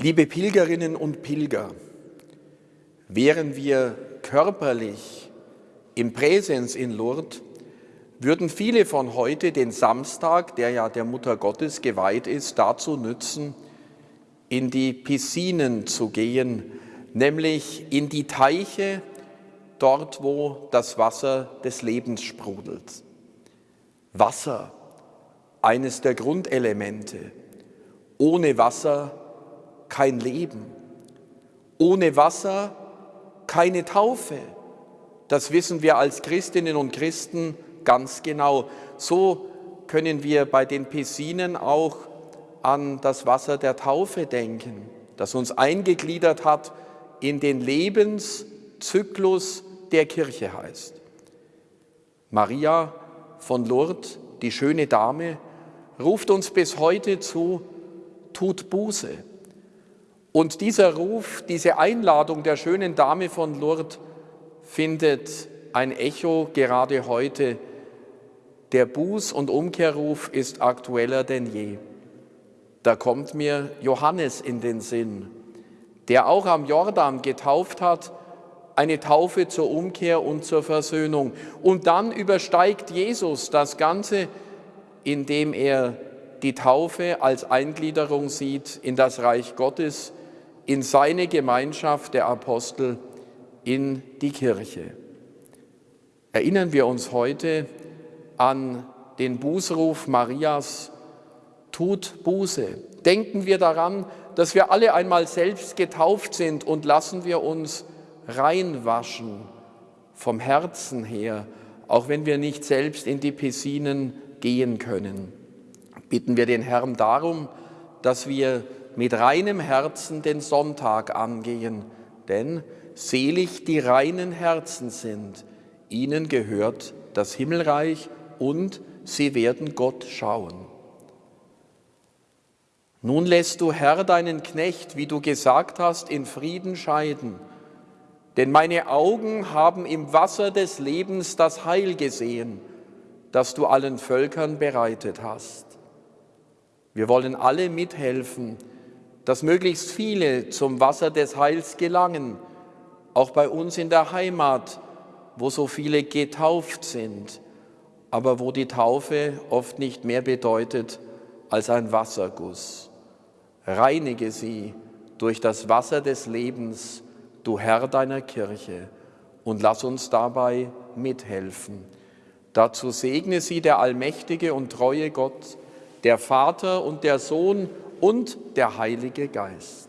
Liebe Pilgerinnen und Pilger, wären wir körperlich im Präsens in Lourdes, würden viele von heute den Samstag, der ja der Mutter Gottes geweiht ist, dazu nützen, in die Piscinen zu gehen, nämlich in die Teiche, dort wo das Wasser des Lebens sprudelt. Wasser, eines der Grundelemente. Ohne Wasser kein Leben. Ohne Wasser keine Taufe. Das wissen wir als Christinnen und Christen ganz genau. So können wir bei den Pessinen auch an das Wasser der Taufe denken, das uns eingegliedert hat in den Lebenszyklus der Kirche heißt. Maria von Lourdes, die schöne Dame, ruft uns bis heute zu, tut Buße. Und dieser Ruf, diese Einladung der schönen Dame von Lourdes findet ein Echo gerade heute. Der Buß- und Umkehrruf ist aktueller denn je. Da kommt mir Johannes in den Sinn, der auch am Jordan getauft hat, eine Taufe zur Umkehr und zur Versöhnung. Und dann übersteigt Jesus das Ganze, indem er die Taufe als Eingliederung sieht in das Reich Gottes, in seine Gemeinschaft der Apostel, in die Kirche. Erinnern wir uns heute an den Bußruf Marias, tut Buße. Denken wir daran, dass wir alle einmal selbst getauft sind und lassen wir uns reinwaschen vom Herzen her, auch wenn wir nicht selbst in die Pessinen gehen können. Bitten wir den Herrn darum, dass wir mit reinem Herzen den Sonntag angehen, denn selig die reinen Herzen sind, ihnen gehört das Himmelreich und sie werden Gott schauen. Nun lässt du, Herr, deinen Knecht, wie du gesagt hast, in Frieden scheiden, denn meine Augen haben im Wasser des Lebens das Heil gesehen, das du allen Völkern bereitet hast. Wir wollen alle mithelfen, dass möglichst viele zum Wasser des Heils gelangen, auch bei uns in der Heimat, wo so viele getauft sind, aber wo die Taufe oft nicht mehr bedeutet als ein Wasserguss. Reinige sie durch das Wasser des Lebens, du Herr deiner Kirche, und lass uns dabei mithelfen. Dazu segne sie der allmächtige und treue Gott, der Vater und der Sohn und der Heilige Geist.